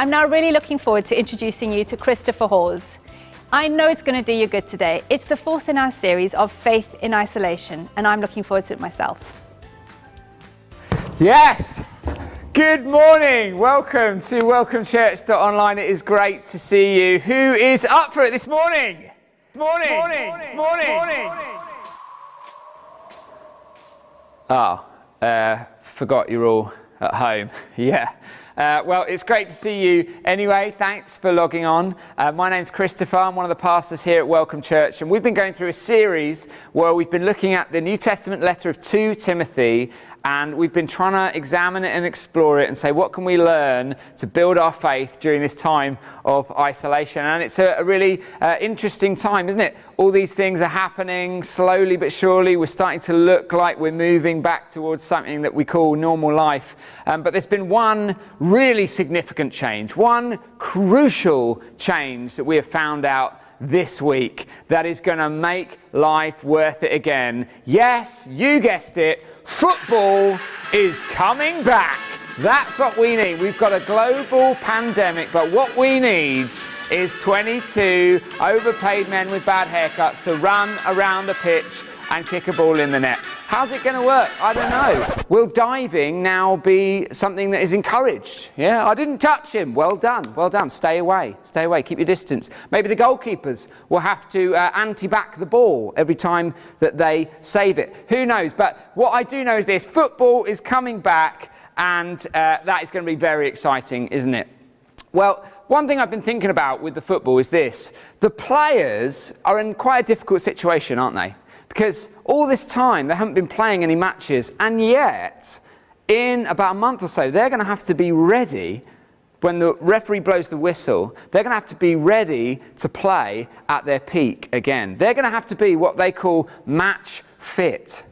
I'm now really looking forward to introducing you to Christopher Hawes. I know it's going to do you good today. It's the fourth in our series of Faith in Isolation, and I'm looking forward to it myself. Yes! Good morning. Welcome to Welcome Church Online. It is great to see you. Who is up for it this morning? Morning. Morning. Morning. morning. morning. Oh, uh, forgot you're all at home. yeah. Uh, well, it's great to see you anyway. Thanks for logging on. Uh, my name's Christopher. I'm one of the pastors here at Welcome Church, and we've been going through a series where we've been looking at the New Testament letter of 2 Timothy and we've been trying to examine it and explore it and say what can we learn to build our faith during this time of isolation? And it's a, a really uh, interesting time isn't it? All these things are happening slowly but surely. We're starting to look like we're moving back towards something that we call normal life. Um, but there's been one really significant change one crucial change that we have found out this week that is going to make life worth it again. Yes, you guessed it, football is coming back. That's what we need. We've got a global pandemic, but what we need is 22 overpaid men with bad haircuts to run around the pitch and kick a ball in the net. How's it going to work? I don't know. Will diving now be something that is encouraged? Yeah, I didn't touch him. Well done. Well done. Stay away. Stay away. Keep your distance. Maybe the goalkeepers will have to uh, anti-back the ball every time that they save it. Who knows? But what I do know is this. Football is coming back and uh, that is going to be very exciting, isn't it? Well, one thing I've been thinking about with the football is this. The players are in quite a difficult situation, aren't they? Because all this time they haven't been playing any matches, and yet, in about a month or so, they're going to have to be ready when the referee blows the whistle, they're going to have to be ready to play at their peak again. They're going to have to be what they call match fit.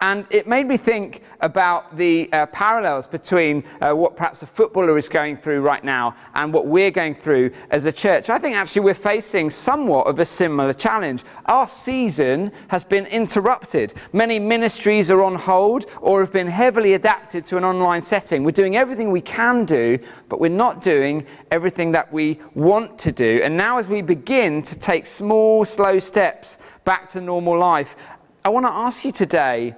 And it made me think about the uh, parallels between uh, what perhaps a footballer is going through right now and what we're going through as a church. I think actually we're facing somewhat of a similar challenge. Our season has been interrupted. Many ministries are on hold or have been heavily adapted to an online setting. We're doing everything we can do, but we're not doing everything that we want to do. And now as we begin to take small, slow steps back to normal life, I want to ask you today,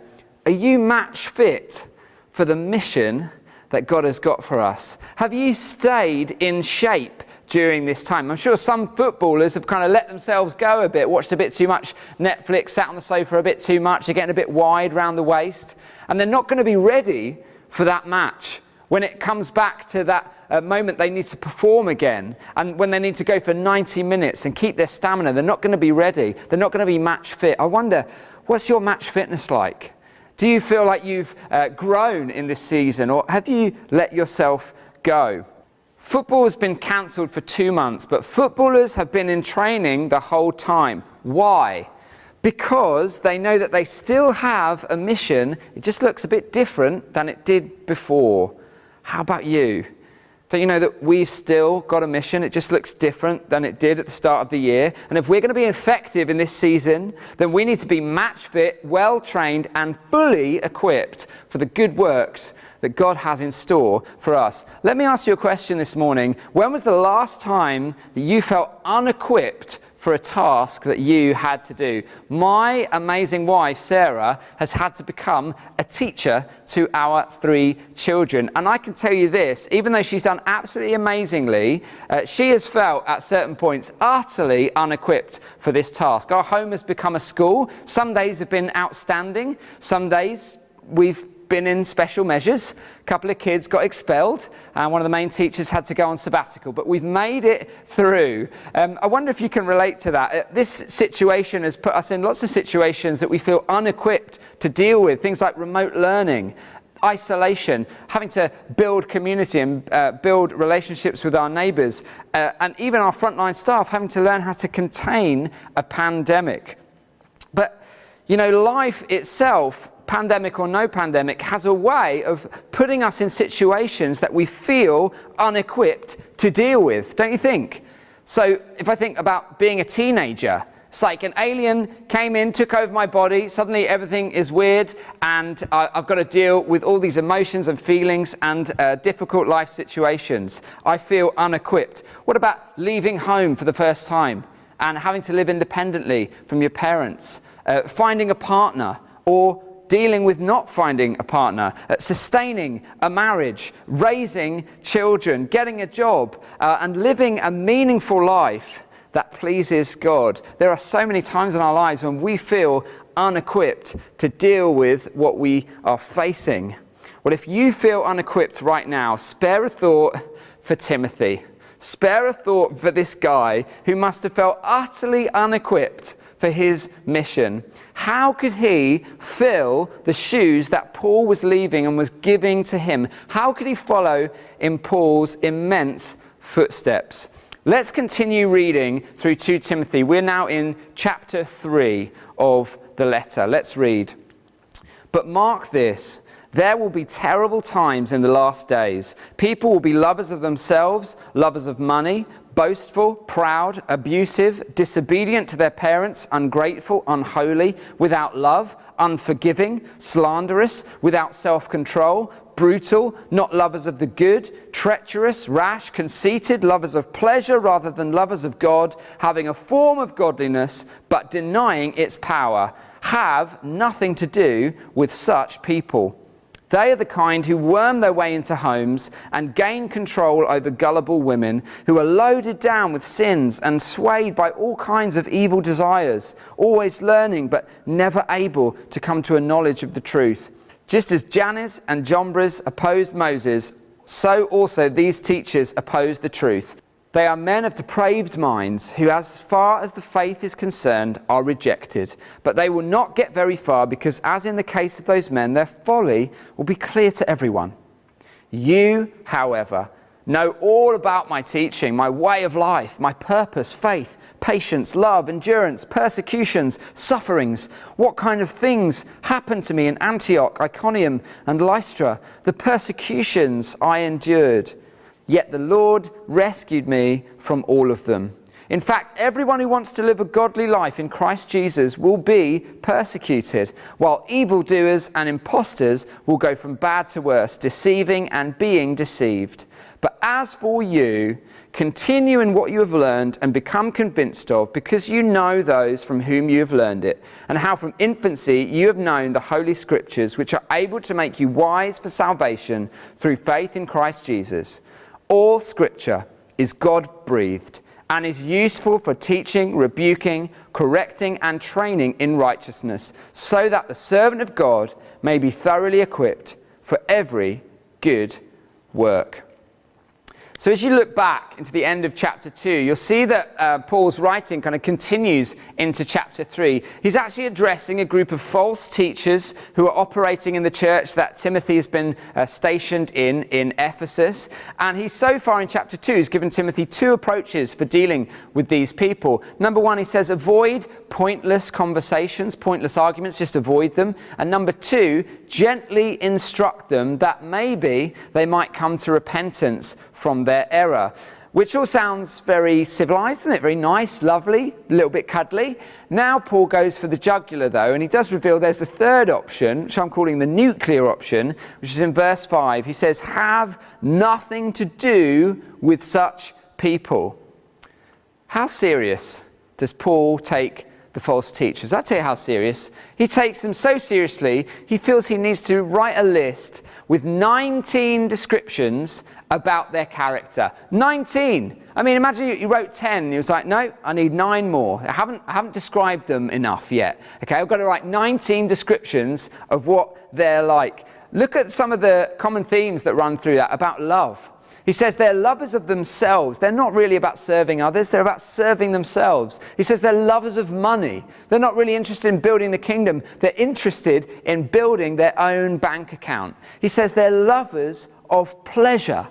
are you match fit for the mission that God has got for us? Have you stayed in shape during this time? I'm sure some footballers have kind of let themselves go a bit, watched a bit too much Netflix, sat on the sofa a bit too much, they're getting a bit wide round the waist, and they're not going to be ready for that match. When it comes back to that uh, moment they need to perform again, and when they need to go for 90 minutes and keep their stamina, they're not going to be ready. They're not going to be match fit. I wonder, what's your match fitness like? Do you feel like you've uh, grown in this season or have you let yourself go? Football has been cancelled for two months, but footballers have been in training the whole time. Why? Because they know that they still have a mission. It just looks a bit different than it did before. How about you? Don't you know that we've still got a mission? It just looks different than it did at the start of the year. And if we're going to be effective in this season, then we need to be match fit, well trained, and fully equipped for the good works that God has in store for us. Let me ask you a question this morning. When was the last time that you felt unequipped for a task that you had to do. My amazing wife, Sarah, has had to become a teacher to our three children. And I can tell you this, even though she's done absolutely amazingly, uh, she has felt at certain points utterly unequipped for this task. Our home has become a school. Some days have been outstanding. Some days we've been in special measures. A couple of kids got expelled, and one of the main teachers had to go on sabbatical. But we've made it through. Um, I wonder if you can relate to that. Uh, this situation has put us in lots of situations that we feel unequipped to deal with, things like remote learning, isolation, having to build community and uh, build relationships with our neighbours, uh, and even our frontline staff having to learn how to contain a pandemic. But, you know, life itself pandemic or no pandemic, has a way of putting us in situations that we feel unequipped to deal with, don't you think? So if I think about being a teenager, It's like an alien came in, took over my body, suddenly everything is weird, and I've got to deal with all these emotions and feelings and uh, difficult life situations. I feel unequipped. What about leaving home for the first time and having to live independently from your parents, uh, finding a partner, or dealing with not finding a partner, uh, sustaining a marriage, raising children, getting a job, uh, and living a meaningful life? that pleases God. There are so many times in our lives when we feel unequipped to deal with what we are facing. Well, if you feel unequipped right now, spare a thought for Timothy. Spare a thought for this guy who must have felt utterly unequipped for his mission. How could he fill the shoes that Paul was leaving and was giving to him? How could he follow in Paul's immense footsteps? Let's continue reading through 2 Timothy. We're now in chapter 3 of the letter. Let's read. But mark this there will be terrible times in the last days. People will be lovers of themselves, lovers of money, boastful, proud, abusive, disobedient to their parents, ungrateful, unholy, without love, unforgiving, slanderous, without self control brutal, not lovers of the good, treacherous, rash, conceited, lovers of pleasure rather than lovers of God, having a form of godliness but denying its power, have nothing to do with such people. They are the kind who worm their way into homes and gain control over gullible women who are loaded down with sins and swayed by all kinds of evil desires, always learning but never able to come to a knowledge of the truth. Just as Jannes and Jambres opposed Moses, so also these teachers oppose the truth. They are men of depraved minds who, as far as the faith is concerned, are rejected. But they will not get very far because, as in the case of those men, their folly will be clear to everyone. You, however, know all about my teaching, my way of life, my purpose, faith, patience, love, endurance, persecutions, sufferings. What kind of things happened to me in Antioch, Iconium, and Lystra? The persecutions I endured. Yet the Lord rescued me from all of them. In fact, everyone who wants to live a godly life in Christ Jesus will be persecuted, while evildoers and impostors will go from bad to worse, deceiving and being deceived. But as for you, continue in what you have learned and become convinced of, because you know those from whom you have learned it, and how from infancy you have known the Holy Scriptures, which are able to make you wise for salvation through faith in Christ Jesus. All Scripture is God breathed and is useful for teaching, rebuking, correcting, and training in righteousness, so that the servant of God may be thoroughly equipped for every good work. So as you look back into the end of chapter 2, you'll see that uh, Paul's writing kind of continues into chapter 3. He's actually addressing a group of false teachers who are operating in the church that Timothy has been uh, stationed in, in Ephesus. And he's so far in chapter 2, he's given Timothy two approaches for dealing with these people. Number one, he says, avoid pointless conversations, pointless arguments, just avoid them. And number two, gently instruct them that maybe they might come to repentance from their error. Which all sounds very civilized, isn't it? Very nice, lovely, a little bit cuddly. Now Paul goes for the jugular though, and he does reveal there's a third option, which I'm calling the nuclear option, which is in verse 5. He says, have nothing to do with such people. How serious does Paul take the false teachers? I tell you how serious. He takes them so seriously, he feels he needs to write a list with 19 descriptions about their character. 19. I mean, imagine you, you wrote 10. you was like, no, I need nine more. I haven't, I haven't described them enough yet. Okay, I've got to write 19 descriptions of what they're like. Look at some of the common themes that run through that about love. He says they're lovers of themselves. They're not really about serving others, they're about serving themselves. He says they're lovers of money. They're not really interested in building the kingdom, they're interested in building their own bank account. He says they're lovers of pleasure.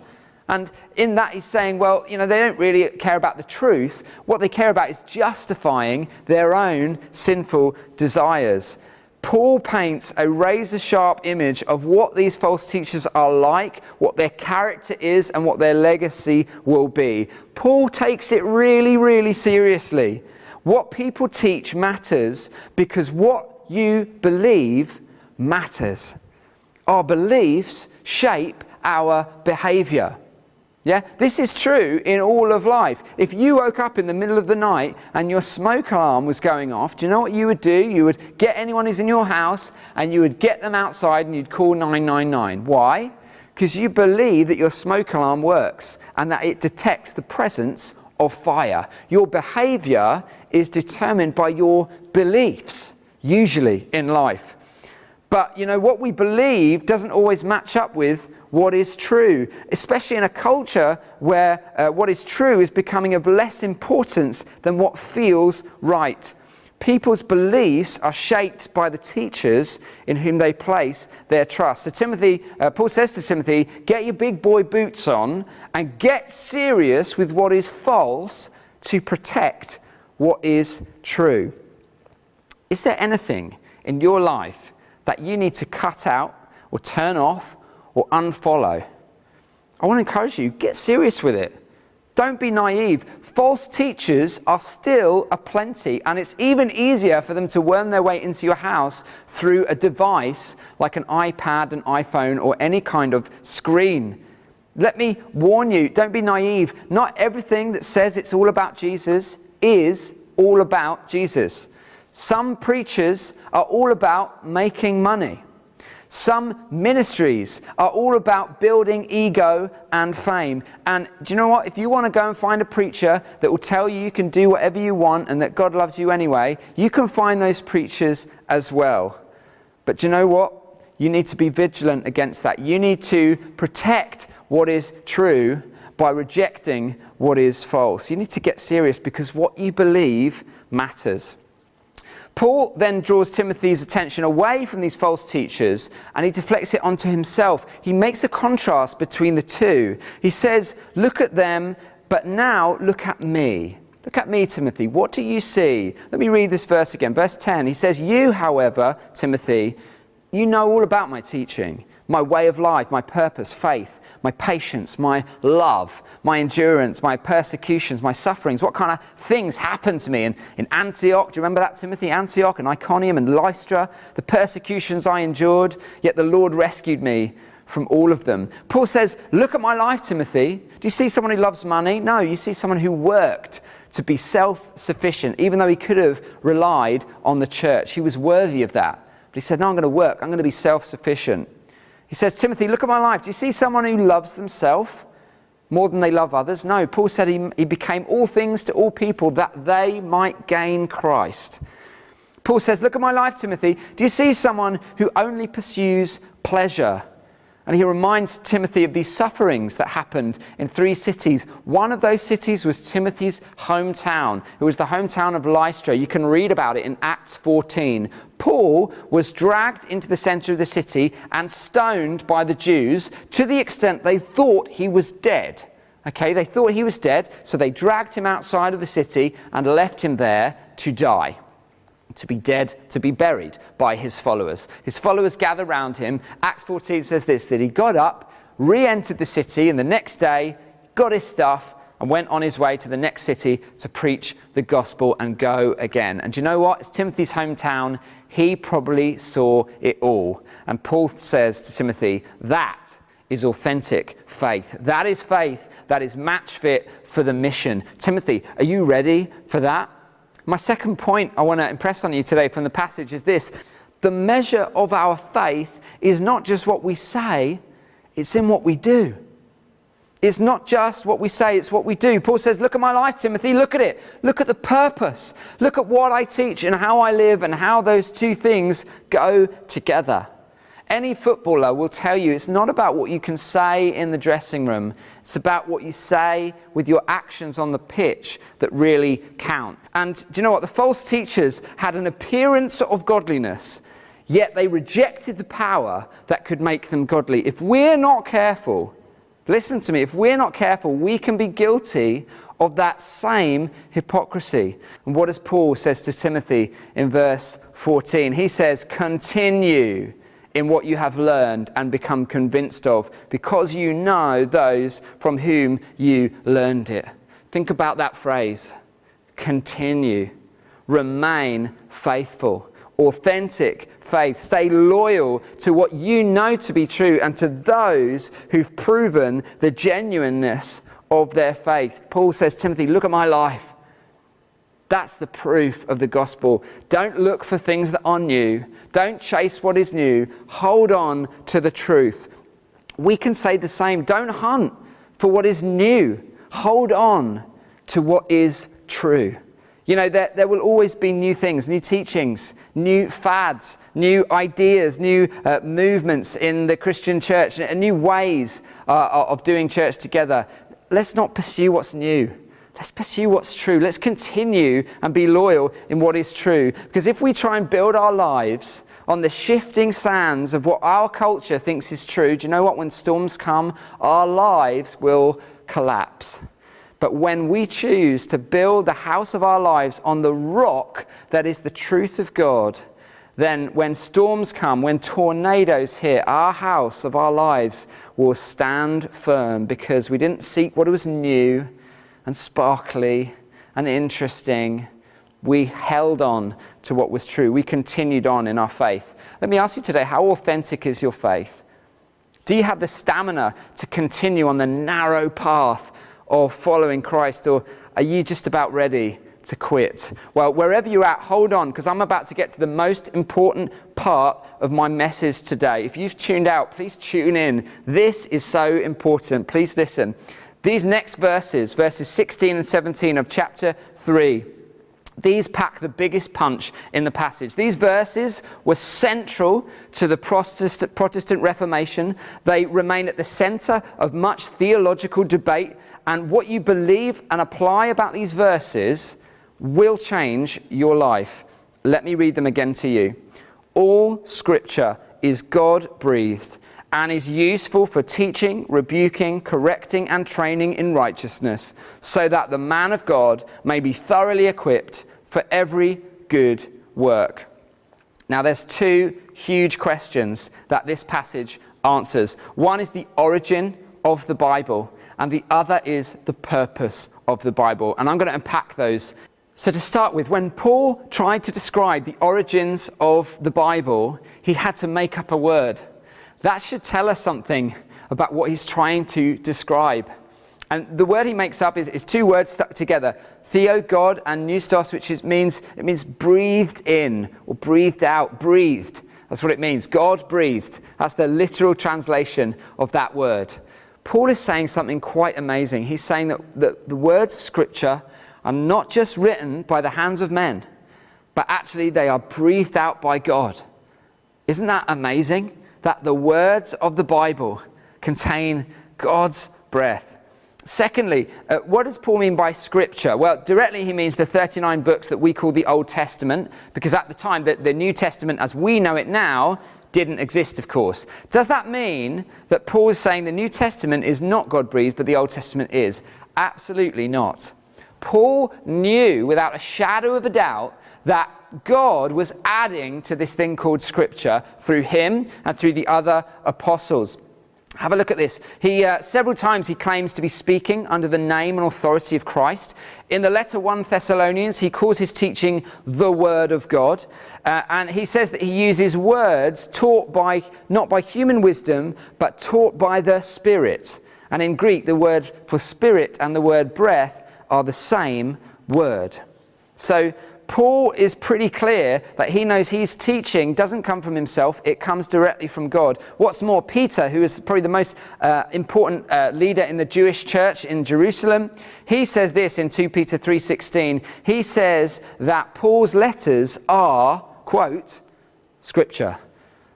And in that, he's saying, well, you know, they don't really care about the truth. What they care about is justifying their own sinful desires. Paul paints a razor sharp image of what these false teachers are like, what their character is, and what their legacy will be. Paul takes it really, really seriously. What people teach matters because what you believe matters. Our beliefs shape our behavior. Yeah, this is true in all of life. If you woke up in the middle of the night and your smoke alarm was going off, do you know what you would do? You would get anyone who's in your house and you would get them outside and you'd call 999. Why? Because you believe that your smoke alarm works and that it detects the presence of fire. Your behavior is determined by your beliefs, usually in life. But you know, what we believe doesn't always match up with what is true, especially in a culture where uh, what is true is becoming of less importance than what feels right. People's beliefs are shaped by the teachers in whom they place their trust. So Timothy, uh, Paul says to Timothy, get your big boy boots on and get serious with what is false to protect what is true. Is there anything in your life that you need to cut out or turn off or unfollow. I want to encourage you, get serious with it. Don't be naive. False teachers are still aplenty, and it's even easier for them to worm their way into your house through a device like an iPad, an iPhone, or any kind of screen. Let me warn you, don't be naive. Not everything that says it's all about Jesus is all about Jesus. Some preachers are all about making money. Some ministries are all about building ego and fame. And do you know what? If you want to go and find a preacher that will tell you you can do whatever you want and that God loves you anyway, you can find those preachers as well. But do you know what? You need to be vigilant against that. You need to protect what is true by rejecting what is false. You need to get serious because what you believe matters. Paul then draws Timothy's attention away from these false teachers and he deflects it onto himself. He makes a contrast between the two. He says, Look at them, but now look at me. Look at me, Timothy. What do you see? Let me read this verse again. Verse 10. He says, You, however, Timothy, you know all about my teaching, my way of life, my purpose, faith, my patience, my love my endurance, my persecutions, my sufferings, what kind of things happened to me in, in Antioch. Do you remember that, Timothy? Antioch and Iconium and Lystra, the persecutions I endured, yet the Lord rescued me from all of them. Paul says, Look at my life, Timothy. Do you see someone who loves money? No, you see someone who worked to be self sufficient, even though he could have relied on the church. He was worthy of that. But he said, No, I'm going to work, I'm going to be self sufficient. He says, Timothy, look at my life. Do you see someone who loves themselves? more than they love others. No, Paul said he, he became all things to all people that they might gain Christ. Paul says, Look at my life, Timothy. Do you see someone who only pursues pleasure? And he reminds Timothy of these sufferings that happened in three cities. One of those cities was Timothy's hometown. It was the hometown of Lystra. You can read about it in Acts 14. Paul was dragged into the center of the city and stoned by the Jews to the extent they thought he was dead. Okay, they thought he was dead, so they dragged him outside of the city and left him there to die to be dead, to be buried by his followers. His followers gather around him. Acts 14 says this that he got up, re entered the city, and the next day got his stuff and went on his way to the next city to preach the gospel and go again. And you know what? It's Timothy's hometown. He probably saw it all. And Paul says to Timothy, that is authentic faith. That is faith that is match fit for the mission. Timothy, are you ready for that? My second point I want to impress on you today from the passage is this the measure of our faith is not just what we say, it's in what we do. It's not just what we say, it's what we do. Paul says, Look at my life, Timothy, look at it. Look at the purpose. Look at what I teach and how I live and how those two things go together. Any footballer will tell you it's not about what you can say in the dressing room, it's about what you say with your actions on the pitch that really count. And do you know what? The false teachers had an appearance of godliness, yet they rejected the power that could make them godly. If we're not careful, listen to me, if we're not careful, we can be guilty of that same hypocrisy. And what does Paul says to Timothy in verse 14? He says, continue in what you have learned and become convinced of, because you know those from whom you learned it. Think about that phrase continue. remain faithful. Authentic faith. Stay loyal to what you know to be true and to those who've proven the genuineness of their faith. Paul says, Timothy, look at my life. That's the proof of the gospel. Don't look for things that are new. Don't chase what is new. Hold on to the truth. We can say the same. Don't hunt for what is new. Hold on to what is true. You know, there, there will always be new things, new teachings, new fads, new ideas, new uh, movements in the Christian church, and new ways uh, of doing church together. Let's not pursue what's new. Let's pursue what's true. Let's continue and be loyal in what is true. Because if we try and build our lives on the shifting sands of what our culture thinks is true, do you know what? When storms come, our lives will collapse. But when we choose to build the house of our lives on the rock that is the truth of God, then when storms come, when tornadoes hit, our house of our lives will stand firm because we didn't seek what was new and sparkly and interesting. We held on to what was true. We continued on in our faith. Let me ask you today how authentic is your faith? Do you have the stamina to continue on the narrow path of following Christ, or are you just about ready to quit? Well, wherever you're at, hold on, because I'm about to get to the most important part of my message today. If you've tuned out, please tune in. This is so important. Please listen. These next verses, verses 16 and 17 of chapter 3, these pack the biggest punch in the passage. These verses were central to the Protestant Reformation. They remain at the center of much theological debate and what you believe and apply about these verses will change your life. Let me read them again to you. All scripture is God breathed and is useful for teaching, rebuking, correcting, and training in righteousness, so that the man of God may be thoroughly equipped for every good work. Now, there's two huge questions that this passage answers. One is the origin of the Bible, and the other is the purpose of the Bible. And I'm going to unpack those. So, to start with, when Paul tried to describe the origins of the Bible, he had to make up a word. That should tell us something about what he's trying to describe. And the word he makes up is, is two words stuck together theo, God, and pneustos, which is, means, it means breathed in or breathed out, breathed. That's what it means. God breathed. That's the literal translation of that word. Paul is saying something quite amazing. He's saying that, that the words of Scripture are not just written by the hands of men, but actually they are breathed out by God. Isn't that amazing? That the words of the Bible contain God's breath. Secondly, uh, what does Paul mean by scripture? Well, directly he means the 39 books that we call the Old Testament, because at the time, the, the New Testament as we know it now didn't exist, of course. Does that mean that Paul is saying the New Testament is not God breathed, but the Old Testament is? Absolutely not. Paul knew without a shadow of a doubt that God was adding to this thing called Scripture through him and through the other apostles. Have a look at this. He uh, several times he claims to be speaking under the name and authority of Christ. In the letter 1 Thessalonians, he calls his teaching the Word of God, uh, and he says that he uses words taught by not by human wisdom, but taught by the Spirit. And in Greek, the word for spirit and the word breath are the same word. So Paul is pretty clear that he knows his teaching doesn't come from himself, it comes directly from God. What's more, Peter, who is probably the most uh, important uh, leader in the Jewish church in Jerusalem, he says this in 2 Peter 3:16. He says that Paul's letters are, quote, scripture.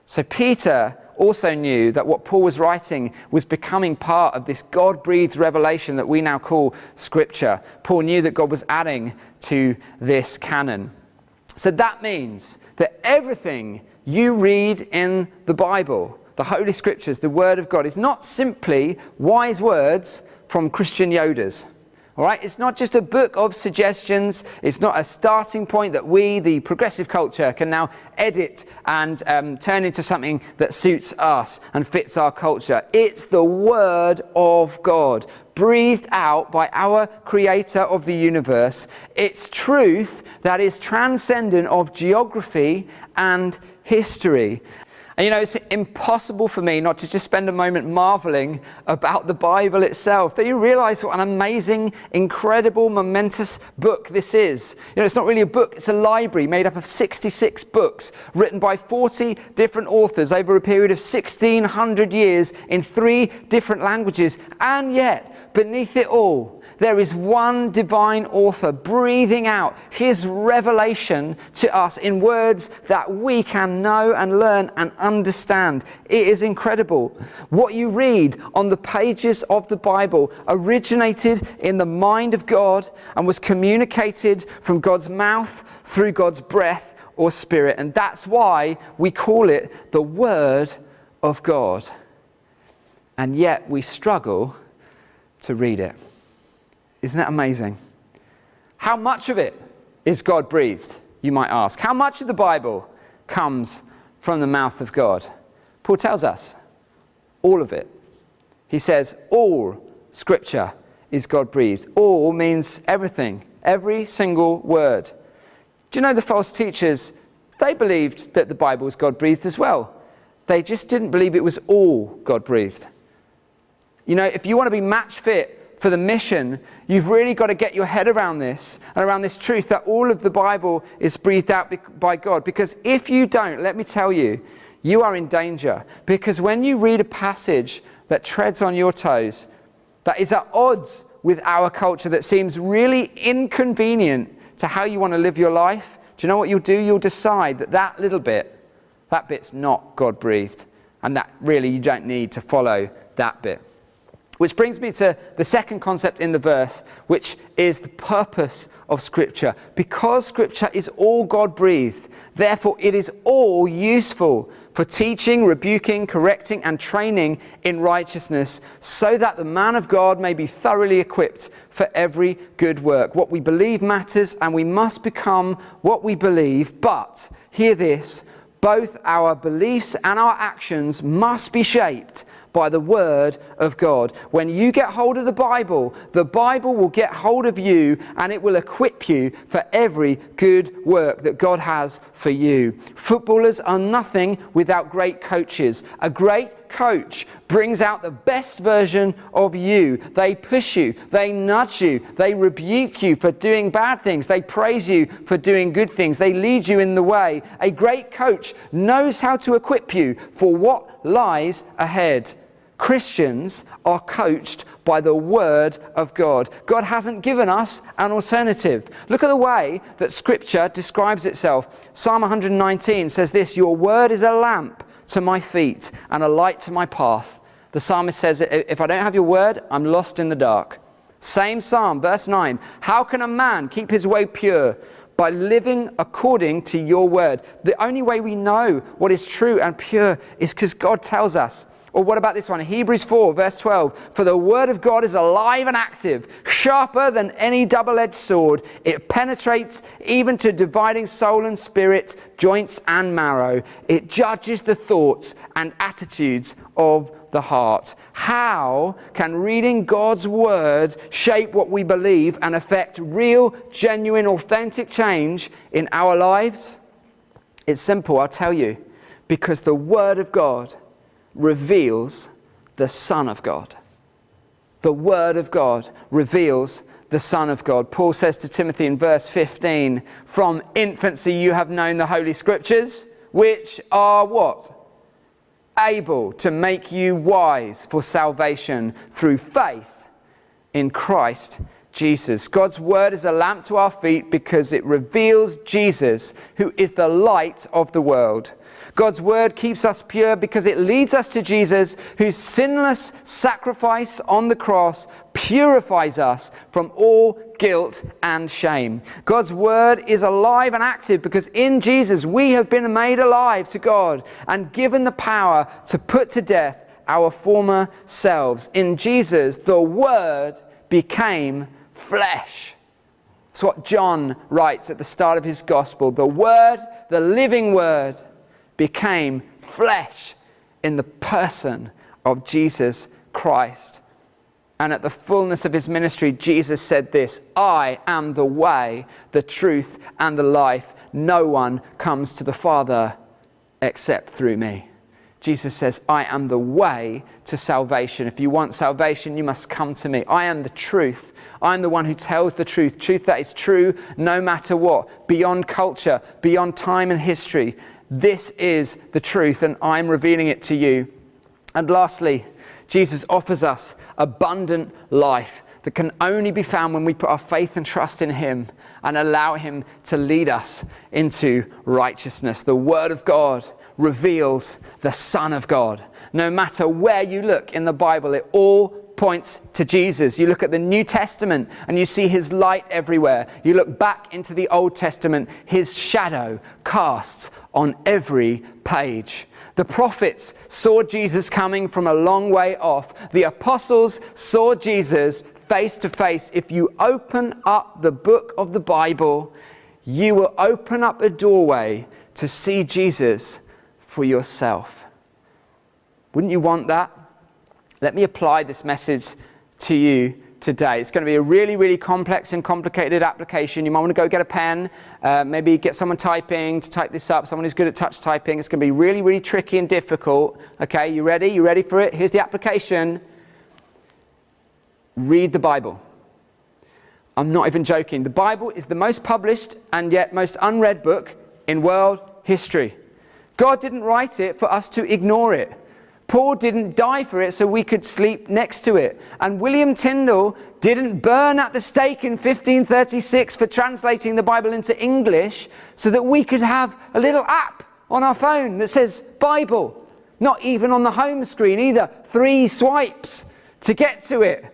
So Peter also knew that what Paul was writing was becoming part of this God breathed revelation that we now call Scripture. Paul knew that God was adding to this canon. So that means that everything you read in the Bible, the Holy Scriptures, the Word of God, is not simply wise words from Christian Yodas. All right, it's not just a book of suggestions. It's not a starting point that we, the progressive culture, can now edit and um, turn into something that suits us and fits our culture. It's the Word of God, breathed out by our creator of the universe. It's truth that is transcendent of geography and history. And you know, it's impossible for me not to just spend a moment marveling about the Bible itself. Do you realize what an amazing, incredible, momentous book this is? You know, it's not really a book, it's a library made up of 66 books written by 40 different authors over a period of 1600 years in three different languages. And yet, beneath it all, there is one divine author breathing out his revelation to us in words that we can know and learn and understand. It is incredible. What you read on the pages of the Bible originated in the mind of God and was communicated from God's mouth through God's breath or spirit. And that's why we call it the Word of God. And yet we struggle to read it. Isn't that amazing? How much of it is God breathed, you might ask? How much of the Bible comes from the mouth of God? Paul tells us all of it. He says, all scripture is God breathed. All means everything, every single word. Do you know the false teachers? They believed that the Bible was God breathed as well. They just didn't believe it was all God breathed. You know, if you want to be match fit for the mission, you've really got to get your head around this and around this truth that all of the Bible is breathed out by God. Because if you don't, let me tell you, you are in danger. Because when you read a passage that treads on your toes, that is at odds with our culture, that seems really inconvenient to how you want to live your life, do you know what you'll do? You'll decide that that little bit, that bit's not God breathed. And that really you don't need to follow that bit. Which brings me to the second concept in the verse, which is the purpose of Scripture. Because Scripture is all God breathed, therefore it is all useful for teaching, rebuking, correcting, and training in righteousness, so that the man of God may be thoroughly equipped for every good work. What we believe matters, and we must become what we believe. But, hear this, both our beliefs and our actions must be shaped by the Word of God. When you get hold of the Bible, the Bible will get hold of you and it will equip you for every good work that God has for you. Footballers are nothing without great coaches. A great coach brings out the best version of you. They push you, they nudge you, they rebuke you for doing bad things, they praise you for doing good things, they lead you in the way. A great coach knows how to equip you for what lies ahead. Christians are coached by the Word of God. God hasn't given us an alternative. Look at the way that Scripture describes itself. Psalm 119 says this Your Word is a lamp to my feet and a light to my path. The psalmist says, If I don't have your Word, I'm lost in the dark. Same psalm, verse 9 How can a man keep his way pure? By living according to your word. The only way we know what is true and pure is because God tells us. Or what about this one? Hebrews 4, verse 12. For the word of God is alive and active, sharper than any double edged sword. It penetrates even to dividing soul and spirit, joints and marrow. It judges the thoughts and attitudes of the heart. How can reading God's word shape what we believe and affect real, genuine, authentic change in our lives? It's simple, I'll tell you. Because the word of God reveals the Son of God. The Word of God reveals the Son of God. Paul says to Timothy in verse 15, From infancy you have known the Holy Scriptures, which are what? Able to make you wise for salvation through faith in Christ Jesus. God's word is a lamp to our feet because it reveals Jesus, who is the light of the world. God's word keeps us pure because it leads us to Jesus, whose sinless sacrifice on the cross purifies us from all guilt and shame. God's word is alive and active because in Jesus we have been made alive to God and given the power to put to death our former selves. In Jesus, the word became flesh. That's what John writes at the start of his gospel. The word, the living word, became flesh in the person of Jesus Christ. and at the fullness of his ministry, Jesus said this I am the way, the truth, and the life. No one comes to the Father except through me. Jesus says, I am the way to salvation. If you want salvation, you must come to me. I am the truth. I'm the one who tells the truth, truth that is true no matter what, beyond culture, beyond time and history. This is the truth, and I'm revealing it to you. And lastly, Jesus offers us abundant life that can only be found when we put our faith and trust in Him and allow Him to lead us into righteousness. The Word of God reveals the Son of God. No matter where you look in the Bible, it all points to Jesus. You look at the New Testament and you see his light everywhere. You look back into the Old Testament, his shadow casts on every page. The prophets saw Jesus coming from a long way off. The apostles saw Jesus face to face. If you open up the book of the Bible, you will open up a doorway to see Jesus for yourself. Wouldn't you want that? Let me apply this message to you today. It's going to be a really, really complex and complicated application. You might want to go get a pen, uh, maybe get someone typing to type this up, someone who's good at touch typing. It's going to be really, really tricky and difficult. Okay, you ready? You ready for it? Here's the application. Read the Bible. I'm not even joking. The Bible is the most published and yet most unread book in world history. God didn't write it for us to ignore it. Paul didn't die for it so we could sleep next to it. And William Tyndale didn't burn at the stake in 1536 for translating the Bible into English so that we could have a little app on our phone that says Bible. Not even on the home screen either. Three swipes to get to it.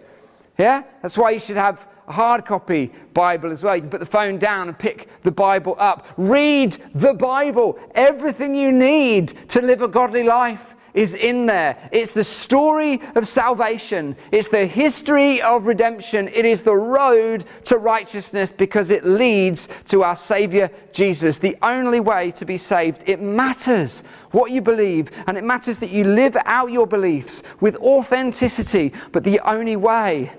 Yeah? That's why you should have a hard copy Bible as well. You can put the phone down and pick the Bible up. Read the Bible. Everything you need to live a godly life is in there. It's the story of salvation. It's the history of redemption. It is the road to righteousness because it leads to our Savior Jesus, the only way to be saved. It matters what you believe, and it matters that you live out your beliefs with authenticity, but the only way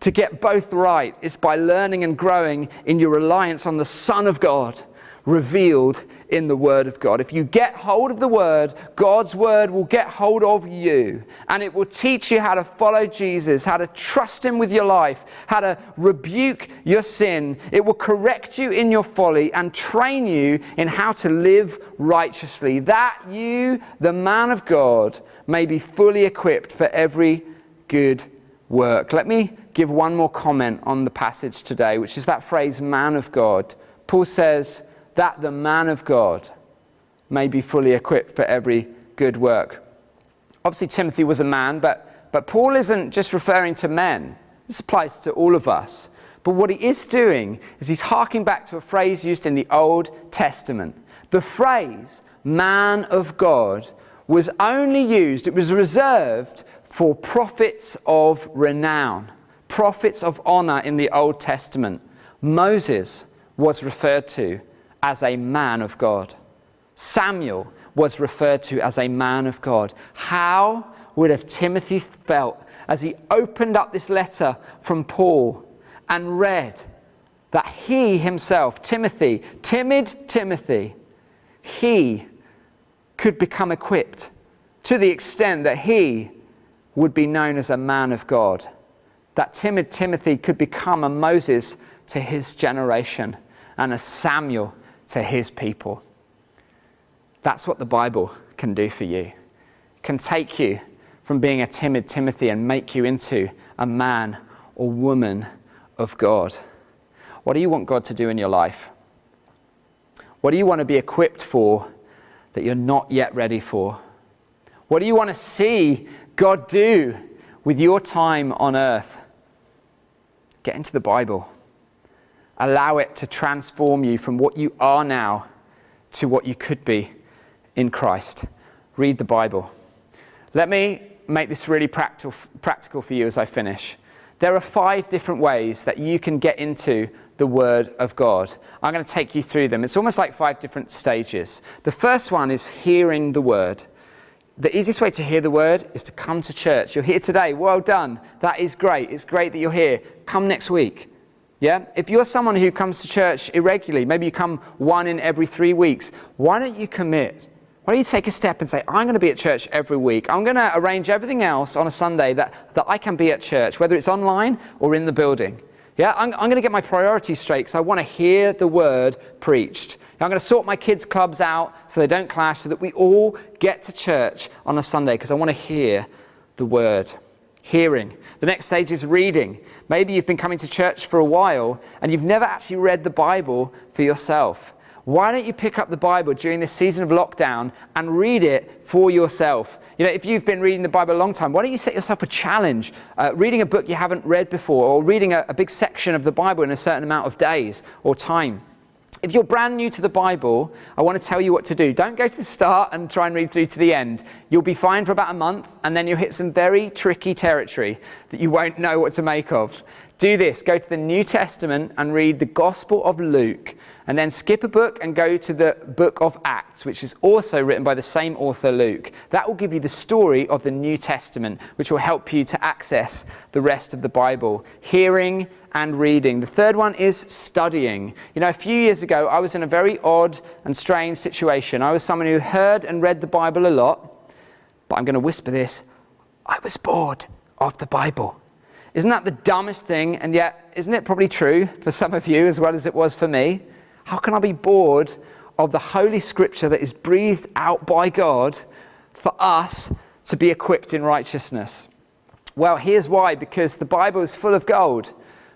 to get both right is by learning and growing in your reliance on the Son of God revealed in the Word of God. If you get hold of the Word, God's Word will get hold of you and it will teach you how to follow Jesus, how to trust Him with your life, how to rebuke your sin. It will correct you in your folly and train you in how to live righteously, that you, the man of God, may be fully equipped for every good work. Let me give one more comment on the passage today, which is that phrase, man of God. Paul says that the man of God may be fully equipped for every good work. Obviously, Timothy was a man, but, but Paul isn't just referring to men. This applies to all of us. But what he is doing is he's harking back to a phrase used in the Old Testament. The phrase, man of God, was only used, it was reserved for prophets of renown prophets of honor in the Old Testament, Moses was referred to as a man of God. Samuel was referred to as a man of God. How would have Timothy felt as he opened up this letter from Paul and read that he himself, Timothy, timid Timothy, he could become equipped to the extent that he would be known as a man of God? that timid Timothy could become a Moses to his generation and a Samuel to his people. That's what the Bible can do for you. Can take you from being a timid Timothy and make you into a man or woman of God. What do you want God to do in your life? What do you want to be equipped for that you're not yet ready for? What do you want to see God do with your time on earth? Get into the Bible. Allow it to transform you from what you are now to what you could be in Christ. Read the Bible. Let me make this really practical, practical for you as I finish. There are five different ways that you can get into the Word of God. I'm going to take you through them. It's almost like five different stages. The first one is hearing the Word. the easiest way to hear the word is to come to church. You're here today. Well done. That is great. It's great that you're here. Come next week. Yeah? If you're someone who comes to church irregularly, maybe you come one in every three weeks, why don't you commit? Why don't you take a step and say, I'm going to be at church every week. I'm going to arrange everything else on a Sunday that, that I can be at church, whether it's online or in the building. Yeah, I'm, I'm going to get my priorities straight because I want to hear the word preached. I'm going to sort my kids' clubs out so they don't clash, so that we all get to church on a Sunday because I want to hear the word. Hearing. The next stage is reading. Maybe you've been coming to church for a while and you've never actually read the Bible for yourself. Why don't you pick up the Bible during this season of lockdown and read it for yourself? You know, if you've been reading the Bible a long time, why don't you set yourself a challenge? Uh, reading a book you haven't read before, or reading a, a big section of the Bible in a certain amount of days or time. If you're brand new to the Bible, I want to tell you what to do. Don't go to the start and try and read through to the end. You'll be fine for about a month, and then you'll hit some very tricky territory that you won't know what to make of. Do this go to the New Testament and read the Gospel of Luke, and then skip a book and go to the book of Acts, which is also written by the same author, Luke. That will give you the story of the New Testament, which will help you to access the rest of the Bible. Hearing and reading. The third one is studying. You know, a few years ago, I was in a very odd and strange situation. I was someone who heard and read the Bible a lot, but I'm going to whisper this I was bored of the Bible. Isn't that the dumbest thing? And yet, isn't it probably true for some of you as well as it was for me? How can I be bored of the Holy Scripture that is breathed out by God for us to be equipped in righteousness? Well, here's why because the Bible is full of gold,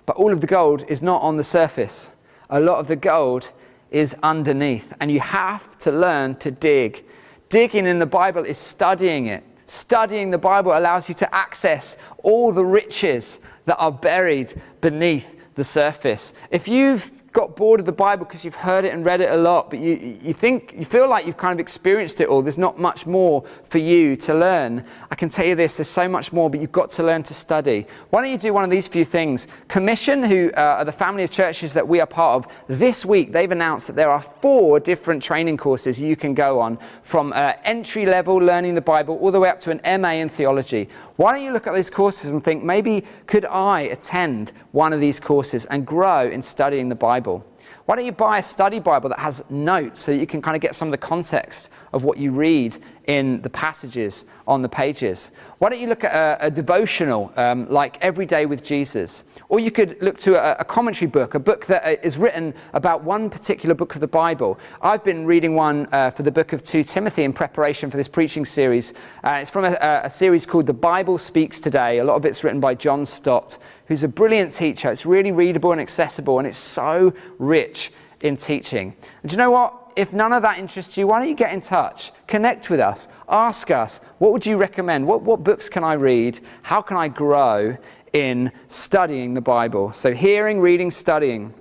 but all of the gold is not on the surface. A lot of the gold is underneath, and you have to learn to dig. Digging in the Bible is studying it. Studying the Bible allows you to access all the riches that are buried beneath the surface. If you've got bored of the Bible because you've heard it and read it a lot, but you, you think, you feel like you've kind of experienced it all. There's not much more for you to learn. I can tell you this, there's so much more, but you've got to learn to study. Why don't you do one of these few things? Commission, who uh, are the family of churches that we are part of, this week they've announced that there are four different training courses you can go on from uh, entry level learning the Bible all the way up to an MA in theology. Why don't you look at these courses and think, maybe could I attend one of these courses and grow in studying the Bible? Why don't you buy a study Bible that has notes so you can kind of get some of the context of what you read in the passages on the pages? Why don't you look at a, a devotional um, like Every Day with Jesus? Or you could look to a, a, commentary book, a book that uh, written about one particular book of the Bible. I've been reading one uh, for the book of 2 Timothy in preparation for this preaching series. Uh, it's from a, a series called The Bible Speaks Today. A lot of it's written by John Stott who's a brilliant teacher. It's really readable and accessible, and it's so rich in teaching. And do you know what? If none of that interests you, why don't you get in touch? Connect with us. Ask us, what would you recommend? What, what books can I read? How can I grow in studying the Bible? So, hearing, reading, studying.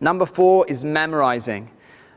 Number four is memorizing.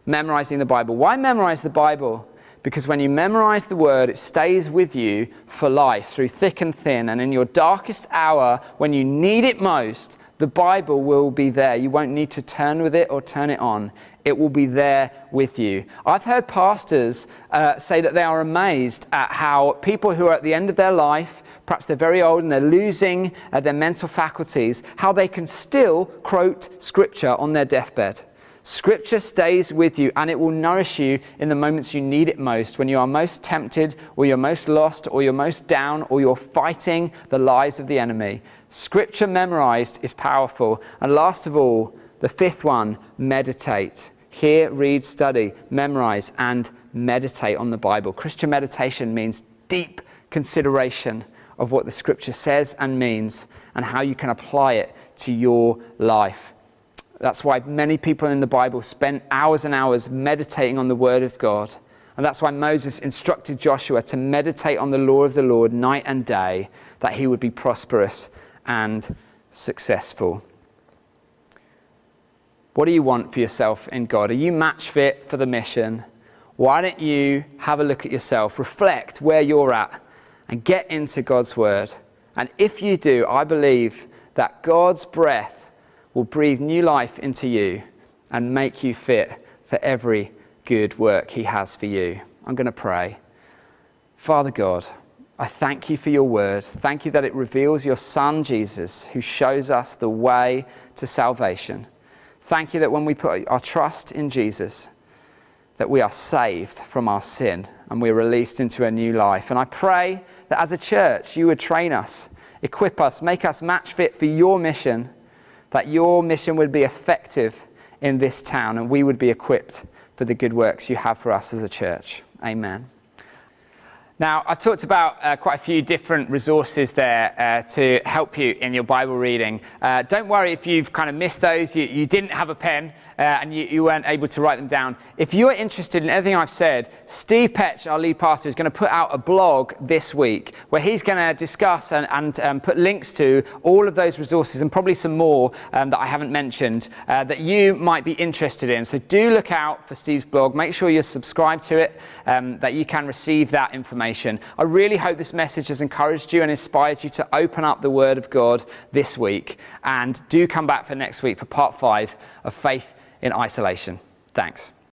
Memorizing the Bible. Why memorize the Bible? Because when you memorize the word, it stays with you for life through thick and thin. And in your darkest hour, when you need it most, the Bible will be there. You won't need to turn with it or turn it on. It will be there with you. I've heard pastors uh, say that they are amazed at how people who are at the end of their life, perhaps they're very old and they're losing uh, their mental faculties, how they can still quote scripture on their deathbed. Scripture stays with you and it will nourish you in the moments you need it most, when you are most tempted, or you're most lost, or you're most down, or you're fighting the lies of the enemy. Scripture memorized is powerful. And last of all, the fifth one, meditate. Hear, read, study, memorize, and meditate on the Bible. Christian meditation means deep consideration of what the Scripture says and means, and how you can apply it to your life. That's why many people in the Bible spent hours and hours meditating on the Word of God. And that's why Moses instructed Joshua to meditate on the law of the Lord night and day, that he would be prosperous and successful. What do you want for yourself in God? Are you match fit for the mission? Why don't you have a look at yourself, reflect where you're at, and get into God's Word? And if you do, I believe that God's breath will breathe new life into you and make you fit for every good work He has for you. I'm going to pray. Father God, I thank you for your word. Thank you that it reveals your Son, Jesus, who shows us the way to salvation. Thank you that when we put our trust in Jesus, that we are saved from our sin and we're released into a new life. And I pray that as a church, you would train us, equip us, make us match fit for your mission, that your mission would be effective in this town and we would be equipped for the good works you have for us as a church. Amen. Now, I've talked about uh, quite a few different resources there uh, to help you in your Bible reading. Uh, don't worry if you've kind of missed those, you, you didn't have a pen uh, and you, you, weren't able to write them down. If you're interested in anything I've said, Steve Petch, our lead pastor, is going to put out a blog this week where he's going to discuss and, and um, put links to all of those resources and probably some more um, that I haven't mentioned uh, that you might be interested in. So do look out for Steve's blog. Make sure you're subscribed to it, um, that you can receive that information information. I really hope this message has encouraged you and inspired you to open up the Word of God this week. And do come back for next week for part five of Faith in Isolation. Thanks.